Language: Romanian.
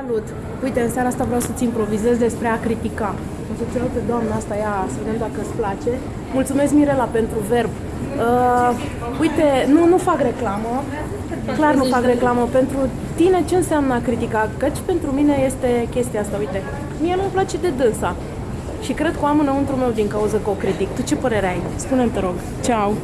Salut! Uite, în seara asta vreau să-ți improvizez despre a critica. O să-ți pe doamna asta, ia să vedem dacă îți place. Mulțumesc, Mirela, pentru verb. Uh, uite, nu, nu fac reclamă, clar nu fac reclamă. Pentru tine ce înseamnă a critica? Căci pentru mine este chestia asta, uite. Mie nu-mi place de dânsa. Și cred că o am înăuntru meu din cauza că o critic. Tu ce părere ai? Spune-mi, te rog. Ceau!